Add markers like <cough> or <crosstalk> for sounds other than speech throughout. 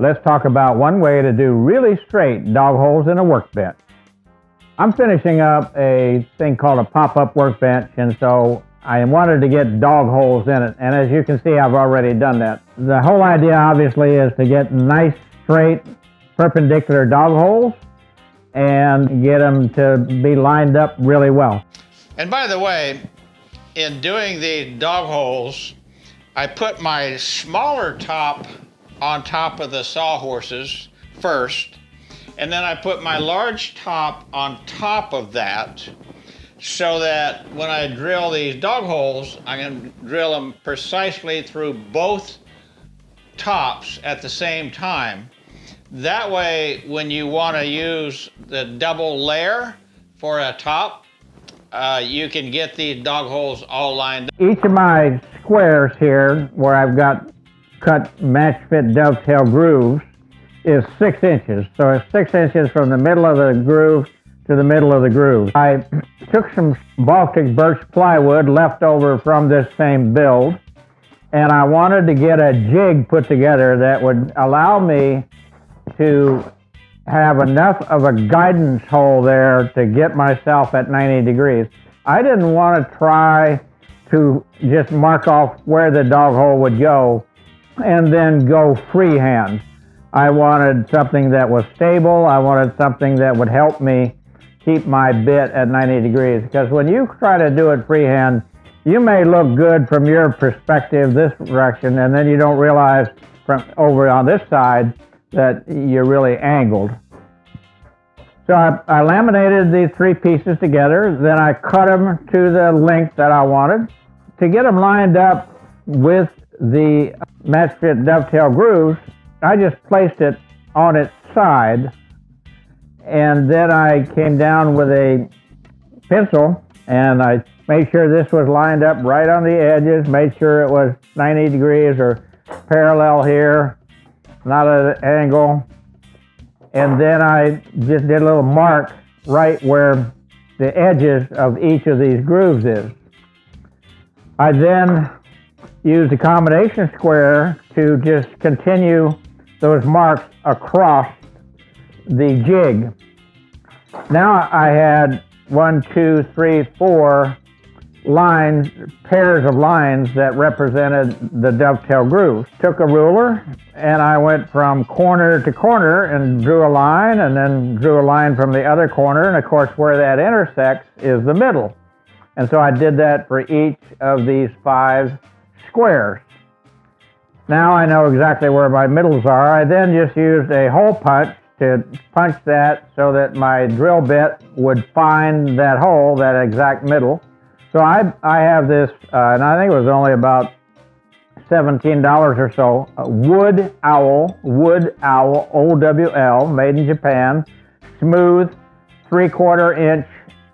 let's talk about one way to do really straight dog holes in a workbench. I'm finishing up a thing called a pop-up workbench, and so I wanted to get dog holes in it. And as you can see, I've already done that. The whole idea, obviously, is to get nice, straight, perpendicular dog holes and get them to be lined up really well. And by the way, in doing the dog holes, I put my smaller top on top of the sawhorses first, and then I put my large top on top of that so that when I drill these dog holes, I can drill them precisely through both tops at the same time. That way, when you want to use the double layer for a top, uh, you can get these dog holes all lined up. Each of my squares here, where I've got cut match fit dovetail grooves, is six inches. So it's six inches from the middle of the groove to the middle of the groove. I <clears throat> took some Baltic birch plywood left over from this same build, and I wanted to get a jig put together that would allow me to have enough of a guidance hole there to get myself at 90 degrees. I didn't want to try to just mark off where the dog hole would go and then go freehand. I wanted something that was stable. I wanted something that would help me keep my bit at 90 degrees. Because when you try to do it freehand, you may look good from your perspective this direction, and then you don't realize from over on this side that you're really angled. So I, I laminated these three pieces together, then I cut them to the length that I wanted. To get them lined up with the match fit dovetail grooves, I just placed it on its side and then I came down with a pencil and I made sure this was lined up right on the edges, made sure it was 90 degrees or parallel here, not at an angle. And then I just did a little mark right where the edges of each of these grooves is. I then used a combination square to just continue those marks across the jig. Now I had one, two, three, four lines, pairs of lines that represented the dovetail grooves. Took a ruler and I went from corner to corner and drew a line and then drew a line from the other corner and of course where that intersects is the middle. And so I did that for each of these five squares. Now I know exactly where my middles are. I then just used a hole punch to punch that so that my drill bit would find that hole, that exact middle. So I, I have this, uh, and I think it was only about $17 or so, Wood Owl, Wood Owl, O-W-L, made in Japan, smooth, three quarter inch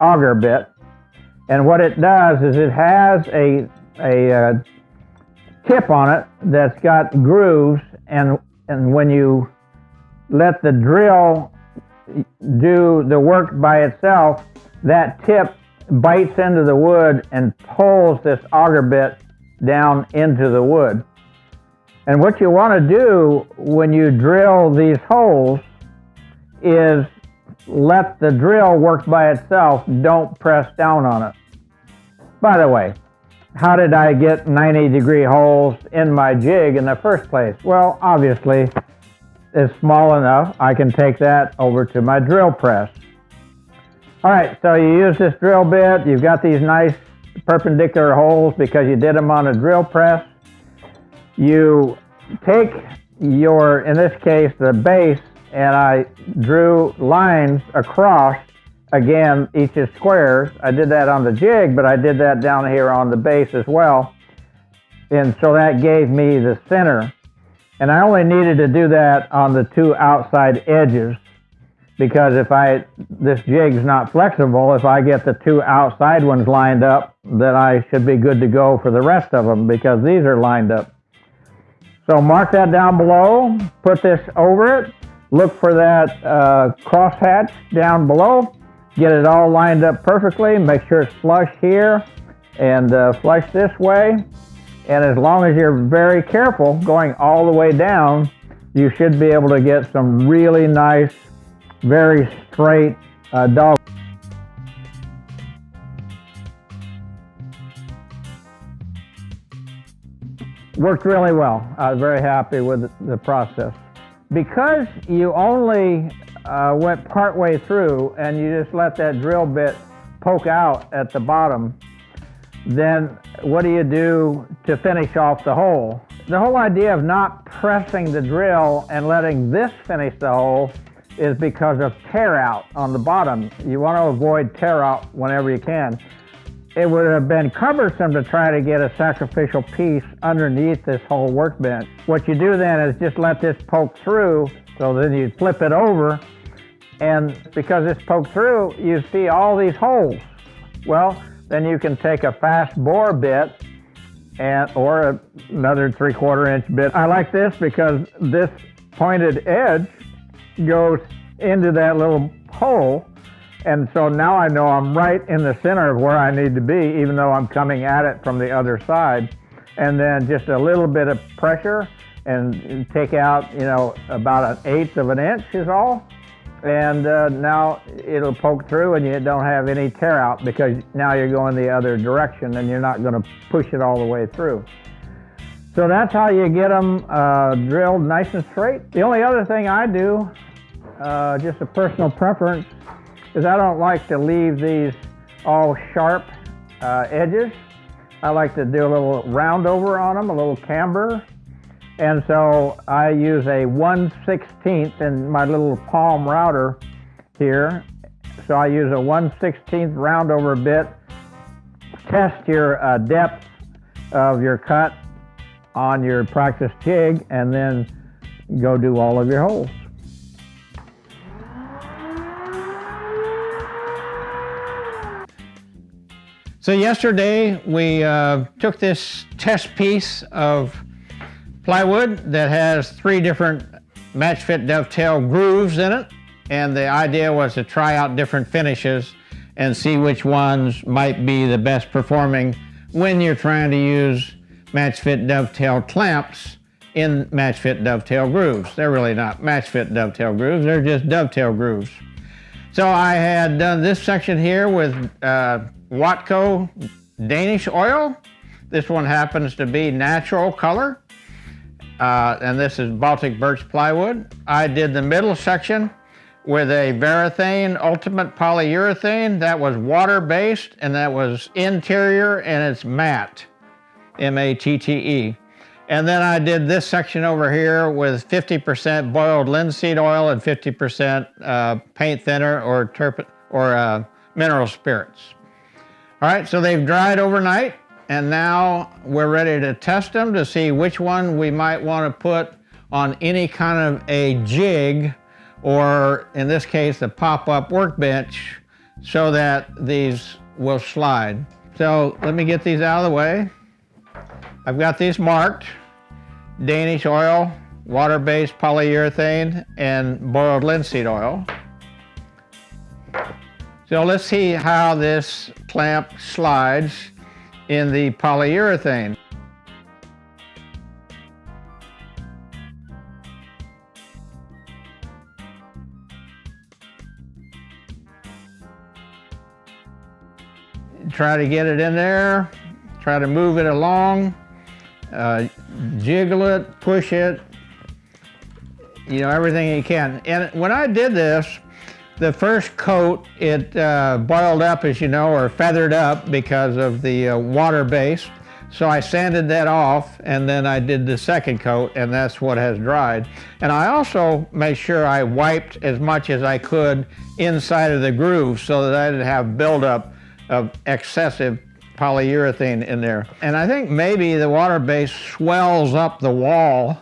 auger bit. And what it does is it has a, a uh, tip on it that's got grooves, and, and when you let the drill do the work by itself, that tip bites into the wood and pulls this auger bit down into the wood. And what you want to do when you drill these holes is let the drill work by itself. Don't press down on it. By the way, how did I get 90 degree holes in my jig in the first place? Well, obviously, it's small enough, I can take that over to my drill press. All right, so you use this drill bit. You've got these nice perpendicular holes because you did them on a drill press. You take your, in this case, the base, and I drew lines across, again, each is squares. I did that on the jig, but I did that down here on the base as well. And so that gave me the center and I only needed to do that on the two outside edges because if I, this jig's not flexible, if I get the two outside ones lined up, then I should be good to go for the rest of them because these are lined up. So mark that down below, put this over it, look for that uh, crosshatch down below, get it all lined up perfectly, make sure it's flush here and uh, flush this way. And as long as you're very careful going all the way down, you should be able to get some really nice, very straight uh, dog. Worked really well. I was very happy with the process. Because you only uh, went partway through and you just let that drill bit poke out at the bottom, then what do you do to finish off the hole? The whole idea of not pressing the drill and letting this finish the hole is because of tear out on the bottom. You want to avoid tear out whenever you can. It would have been cumbersome to try to get a sacrificial piece underneath this whole workbench. What you do then is just let this poke through, so then you flip it over, and because it's poked through, you see all these holes. Well, then you can take a fast bore bit and or another three quarter inch bit. I like this because this pointed edge goes into that little hole and so now I know I'm right in the center of where I need to be even though I'm coming at it from the other side and then just a little bit of pressure and take out you know about an eighth of an inch is all and uh, now it'll poke through and you don't have any tear out because now you're going the other direction and you're not going to push it all the way through. So that's how you get them uh, drilled nice and straight. The only other thing I do, uh, just a personal preference, is I don't like to leave these all sharp uh, edges. I like to do a little round over on them, a little camber, and so I use a 1 16th in my little palm router here. So I use a 1 16th round over bit. Test your uh, depth of your cut on your practice jig and then go do all of your holes. So yesterday we uh, took this test piece of plywood that has three different match fit dovetail grooves in it. And the idea was to try out different finishes and see which ones might be the best performing when you're trying to use match fit dovetail clamps in match fit dovetail grooves. They're really not match fit dovetail grooves, they're just dovetail grooves. So I had done this section here with uh, Watco Danish oil. This one happens to be natural color uh, and this is Baltic birch plywood. I did the middle section with a Varathane Ultimate Polyurethane that was water-based and that was interior and it's matte, M-A-T-T-E. And then I did this section over here with 50% boiled linseed oil and 50% uh, paint thinner or, or uh, mineral spirits. All right, so they've dried overnight and now we're ready to test them to see which one we might want to put on any kind of a jig or in this case a pop-up workbench so that these will slide. So let me get these out of the way. I've got these marked, Danish oil, water-based polyurethane, and boiled linseed oil. So let's see how this clamp slides in the polyurethane. Try to get it in there, try to move it along, uh, jiggle it, push it, you know, everything you can. And when I did this, the first coat, it uh, boiled up, as you know, or feathered up because of the uh, water base. So I sanded that off and then I did the second coat and that's what has dried. And I also made sure I wiped as much as I could inside of the groove so that I didn't have buildup of excessive polyurethane in there. And I think maybe the water base swells up the wall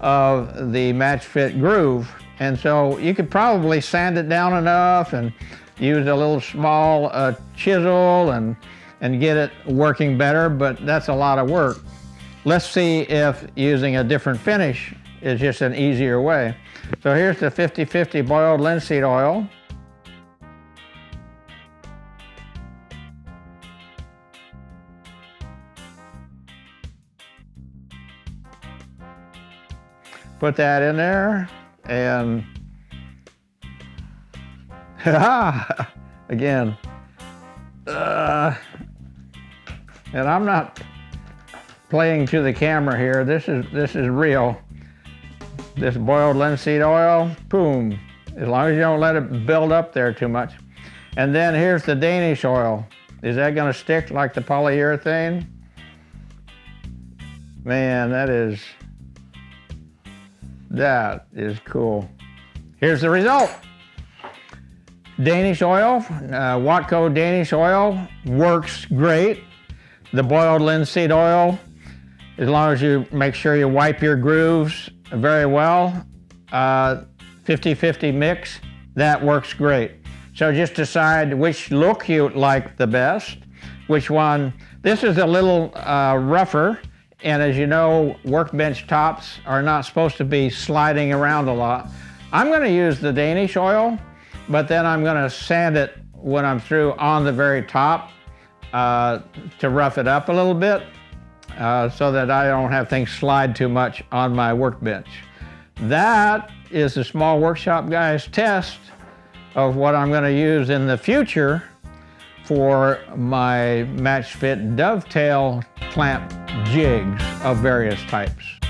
of the match fit groove and so you could probably sand it down enough and use a little small uh, chisel and, and get it working better, but that's a lot of work. Let's see if using a different finish is just an easier way. So here's the 50-50 boiled linseed oil. Put that in there and <laughs> again. Uh, and I'm not playing to the camera here. This is this is real. This boiled linseed oil, boom. As long as you don't let it build up there too much. And then here's the Danish oil. Is that gonna stick like the polyurethane? Man, that is, that is cool. Here's the result. Danish oil, uh, Watco Danish oil works great. The boiled linseed oil, as long as you make sure you wipe your grooves very well, 50-50 uh, mix, that works great. So just decide which look you like the best, which one. This is a little uh, rougher, and as you know, workbench tops are not supposed to be sliding around a lot. I'm gonna use the Danish oil, but then I'm gonna sand it when I'm through on the very top uh, to rough it up a little bit uh, so that I don't have things slide too much on my workbench. That is the small workshop guys test of what I'm gonna use in the future for my match fit dovetail clamp jigs of various types.